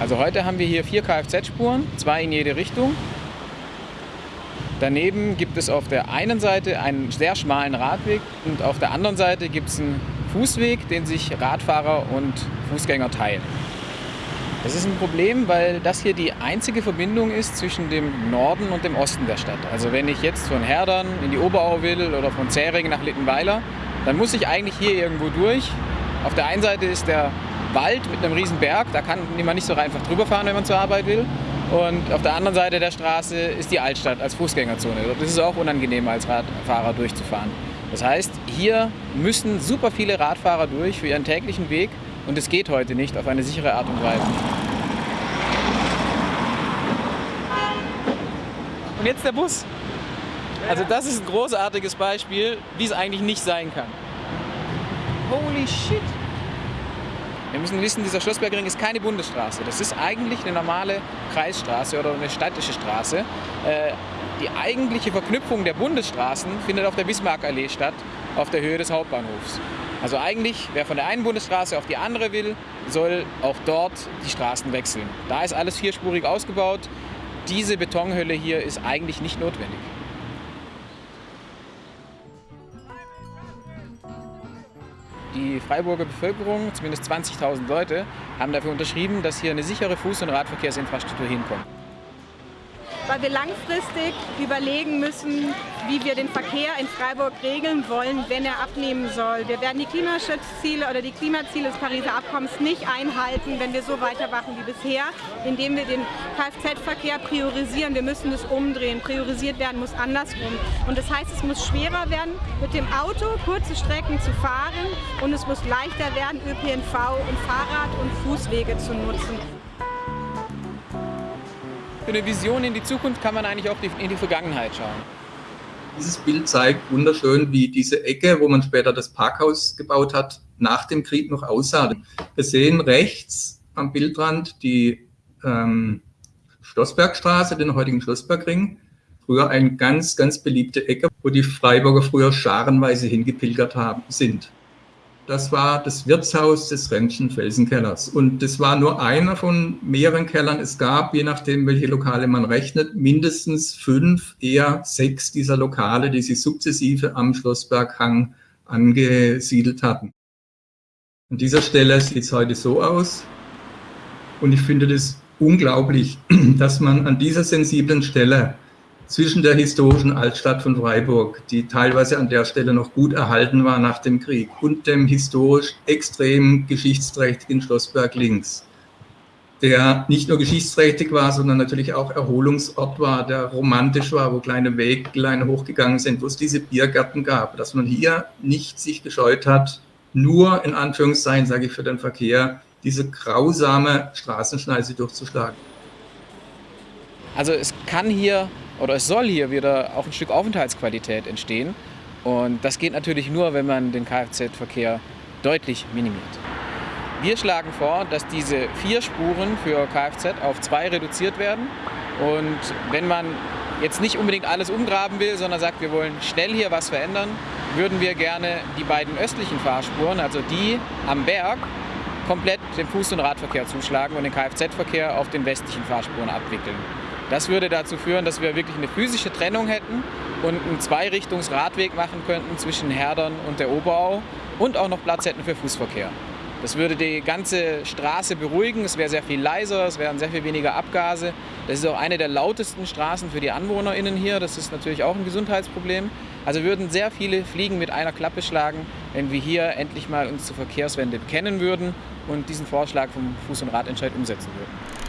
Also heute haben wir hier vier Kfz-Spuren, zwei in jede Richtung. Daneben gibt es auf der einen Seite einen sehr schmalen Radweg und auf der anderen Seite gibt es einen Fußweg, den sich Radfahrer und Fußgänger teilen. Das ist ein Problem, weil das hier die einzige Verbindung ist zwischen dem Norden und dem Osten der Stadt. Also wenn ich jetzt von Herdern in die Oberau will oder von Zähringen nach Littenweiler, dann muss ich eigentlich hier irgendwo durch. Auf der einen Seite ist der Wald mit einem riesen Berg, da kann man nicht so einfach drüber fahren, wenn man zur Arbeit will. Und auf der anderen Seite der Straße ist die Altstadt als Fußgängerzone. Das ist auch unangenehm als Radfahrer durchzufahren. Das heißt, hier müssen super viele Radfahrer durch für ihren täglichen Weg und es geht heute nicht auf eine sichere Art und Weise. Und jetzt der Bus. Also das ist ein großartiges Beispiel, wie es eigentlich nicht sein kann. Holy shit! Wir müssen wissen, dieser Schlossbergring ist keine Bundesstraße. Das ist eigentlich eine normale Kreisstraße oder eine städtische Straße. Äh, die eigentliche Verknüpfung der Bundesstraßen findet auf der Bismarckallee statt, auf der Höhe des Hauptbahnhofs. Also eigentlich, wer von der einen Bundesstraße auf die andere will, soll auch dort die Straßen wechseln. Da ist alles vierspurig ausgebaut. Diese Betonhölle hier ist eigentlich nicht notwendig. Die Freiburger Bevölkerung, zumindest 20.000 Leute, haben dafür unterschrieben, dass hier eine sichere Fuß- und Radverkehrsinfrastruktur hinkommt weil wir langfristig überlegen müssen, wie wir den Verkehr in Freiburg regeln wollen, wenn er abnehmen soll. Wir werden die Klimaschutzziele oder die Klimaziele des Pariser Abkommens nicht einhalten, wenn wir so weitermachen wie bisher, indem wir den Kfz-Verkehr priorisieren. Wir müssen es umdrehen. Priorisiert werden muss andersrum. Und das heißt, es muss schwerer werden, mit dem Auto kurze Strecken zu fahren und es muss leichter werden, ÖPNV und Fahrrad- und Fußwege zu nutzen. Für eine Vision in die Zukunft kann man eigentlich auch in die Vergangenheit schauen. Dieses Bild zeigt wunderschön, wie diese Ecke, wo man später das Parkhaus gebaut hat, nach dem Krieg noch aussah. Wir sehen rechts am Bildrand die ähm, Schlossbergstraße, den heutigen Schlossbergring. Früher eine ganz, ganz beliebte Ecke, wo die Freiburger früher scharenweise hingepilgert haben, sind. Das war das Wirtshaus des Rentschen Felsenkellers. Und das war nur einer von mehreren Kellern. Es gab, je nachdem, welche Lokale man rechnet, mindestens fünf, eher sechs dieser Lokale, die sich sukzessive am Schlossberghang angesiedelt hatten. An dieser Stelle sieht es heute so aus. Und ich finde das unglaublich, dass man an dieser sensiblen Stelle zwischen der historischen Altstadt von Freiburg, die teilweise an der Stelle noch gut erhalten war nach dem Krieg, und dem historisch extrem geschichtsträchtigen Schlossberg links, der nicht nur geschichtsträchtig war, sondern natürlich auch Erholungsort war, der romantisch war, wo kleine Weglein hochgegangen sind, wo es diese Biergärten gab, dass man hier nicht sich gescheut hat, nur in Anführungszeichen, sage ich für den Verkehr, diese grausame Straßenschneise durchzuschlagen. Also es kann hier oder es soll hier wieder auch ein Stück Aufenthaltsqualität entstehen. Und das geht natürlich nur, wenn man den Kfz-Verkehr deutlich minimiert. Wir schlagen vor, dass diese vier Spuren für Kfz auf zwei reduziert werden. Und wenn man jetzt nicht unbedingt alles umgraben will, sondern sagt, wir wollen schnell hier was verändern, würden wir gerne die beiden östlichen Fahrspuren, also die am Berg, komplett dem Fuß- und Radverkehr zuschlagen und den Kfz-Verkehr auf den westlichen Fahrspuren abwickeln. Das würde dazu führen, dass wir wirklich eine physische Trennung hätten und einen Zweirichtungs-Radweg machen könnten zwischen Herdern und der Oberau und auch noch Platz hätten für Fußverkehr. Das würde die ganze Straße beruhigen, es wäre sehr viel leiser, es wären sehr viel weniger Abgase. Das ist auch eine der lautesten Straßen für die AnwohnerInnen hier, das ist natürlich auch ein Gesundheitsproblem. Also würden sehr viele Fliegen mit einer Klappe schlagen, wenn wir hier endlich mal uns zur Verkehrswende bekennen würden und diesen Vorschlag vom Fuß- und Radentscheid umsetzen würden.